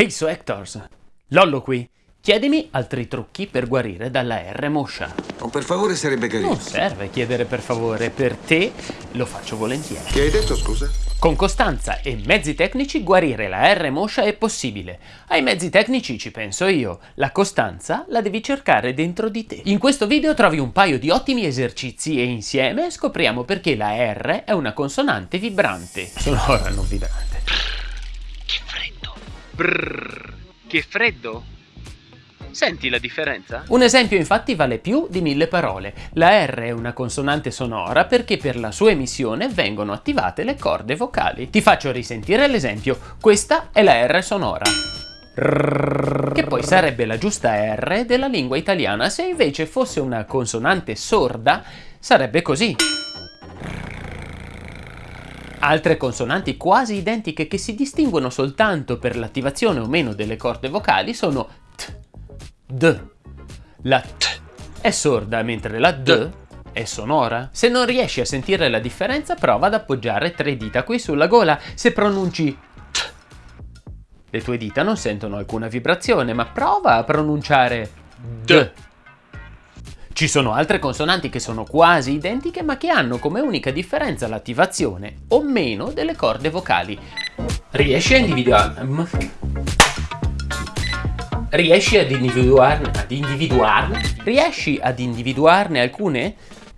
Ehi so Hectors, Lollo qui. Chiedimi altri trucchi per guarire dalla R moscia. O per favore sarebbe carino. Non serve chiedere per favore, per te lo faccio volentieri. Che hai detto, scusa? Con costanza e mezzi tecnici guarire la R moscia è possibile. Ai mezzi tecnici ci penso io. La costanza la devi cercare dentro di te. In questo video trovi un paio di ottimi esercizi e insieme scopriamo perché la R è una consonante vibrante. Sonora, non vibrante. Brrr. Che freddo. Senti la differenza? Un esempio infatti vale più di mille parole. La R è una consonante sonora perché per la sua emissione vengono attivate le corde vocali. Ti faccio risentire l'esempio. Questa è la R sonora. Che poi sarebbe la giusta R della lingua italiana. Se invece fosse una consonante sorda, sarebbe così. Altre consonanti quasi identiche che si distinguono soltanto per l'attivazione o meno delle corde vocali sono T, D. La T è sorda mentre la D è sonora. Se non riesci a sentire la differenza prova ad appoggiare tre dita qui sulla gola. Se pronunci T, le tue dita non sentono alcuna vibrazione, ma prova a pronunciare D. Ci sono altre consonanti che sono quasi identiche ma che hanno come unica differenza l'attivazione o meno delle corde vocali. Riesci a individuarne? Riesci ad individuarne? Ad individuarne? Riesci ad individuarne alcune?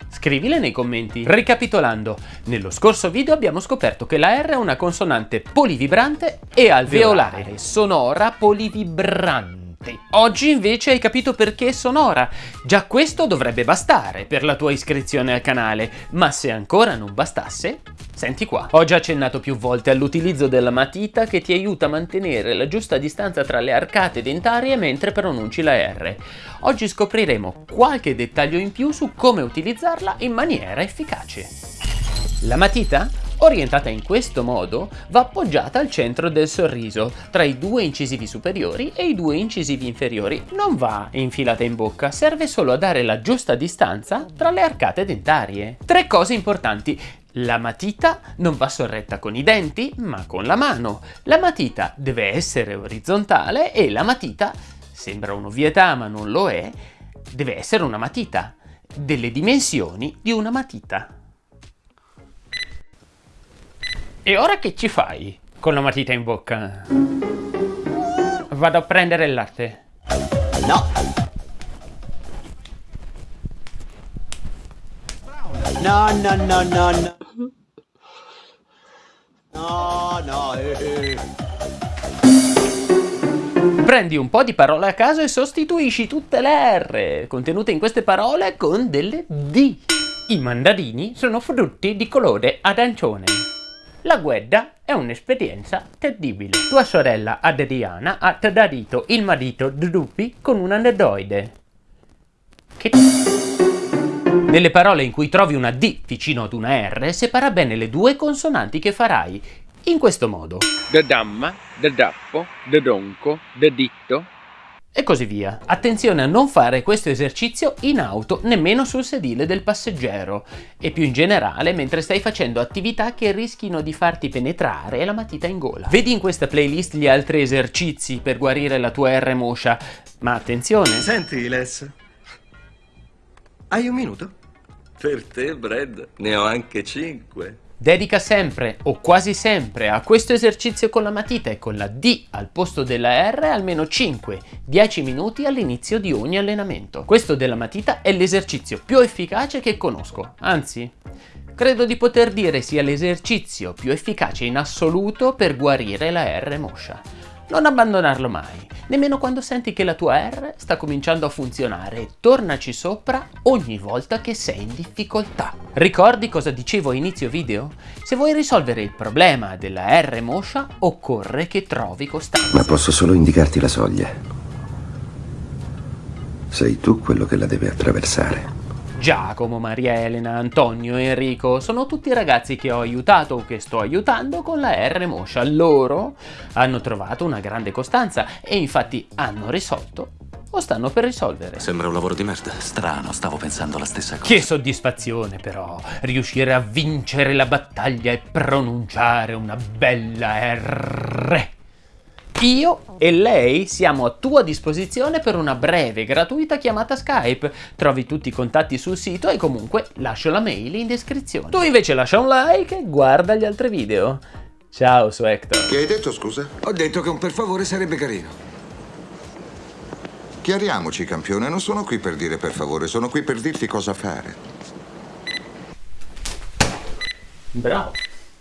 Scrivile nei commenti. Ricapitolando, nello scorso video abbiamo scoperto che la R è una consonante polivibrante e alveolare, sonora polivibrante. Oggi invece hai capito perché è sonora. Già questo dovrebbe bastare per la tua iscrizione al canale, ma se ancora non bastasse, senti qua. Ho già accennato più volte all'utilizzo della matita che ti aiuta a mantenere la giusta distanza tra le arcate dentarie mentre pronunci la R. Oggi scopriremo qualche dettaglio in più su come utilizzarla in maniera efficace. La matita orientata in questo modo, va appoggiata al centro del sorriso, tra i due incisivi superiori e i due incisivi inferiori. Non va infilata in bocca, serve solo a dare la giusta distanza tra le arcate dentarie. Tre cose importanti. La matita non va sorretta con i denti, ma con la mano. La matita deve essere orizzontale e la matita, sembra un'ovvietà ma non lo è, deve essere una matita, delle dimensioni di una matita. E ora che ci fai con la matita in bocca? Vado a prendere il latte. No. No, no, no, no, no. No, no, eh, eh. Prendi un po' di parole a caso e sostituisci tutte le R contenute in queste parole con delle D. I mandarini sono frutti di colore arancione. La guerra è un'esperienza terribile. Tua sorella Adriana ha tradito il marito Drupi con un androide. Che... Nelle parole in cui trovi una D vicino ad una R, separa bene le due consonanti che farai. In questo modo. Da damma, da dappo, da donco, da ditto, e così via. Attenzione a non fare questo esercizio in auto, nemmeno sul sedile del passeggero e più in generale mentre stai facendo attività che rischino di farti penetrare la matita in gola. Vedi in questa playlist gli altri esercizi per guarire la tua R moscia, ma attenzione! Senti, Les, hai un minuto? Per te, Brad, ne ho anche cinque. Dedica sempre o quasi sempre a questo esercizio con la matita e con la D al posto della R almeno 5-10 minuti all'inizio di ogni allenamento. Questo della matita è l'esercizio più efficace che conosco, anzi credo di poter dire sia l'esercizio più efficace in assoluto per guarire la R moscia. Non abbandonarlo mai, nemmeno quando senti che la tua R sta cominciando a funzionare. Tornaci sopra ogni volta che sei in difficoltà. Ricordi cosa dicevo a inizio video? Se vuoi risolvere il problema della R moscia, occorre che trovi costanza. Ma posso solo indicarti la soglia. Sei tu quello che la deve attraversare. Giacomo, Maria Elena, Antonio, Enrico sono tutti ragazzi che ho aiutato o che sto aiutando con la R Moscia. Loro hanno trovato una grande costanza e infatti hanno risolto o stanno per risolvere. Sembra un lavoro di merda. Strano, stavo pensando la stessa cosa. Che soddisfazione però, riuscire a vincere la battaglia e pronunciare una bella R. Io e lei siamo a tua disposizione per una breve, gratuita chiamata Skype. Trovi tutti i contatti sul sito e comunque lascio la mail in descrizione. Tu invece lascia un like e guarda gli altri video. Ciao su Hector. Che hai detto, scusa? Ho detto che un per favore sarebbe carino. Chiariamoci, campione, non sono qui per dire per favore, sono qui per dirti cosa fare. Bravo.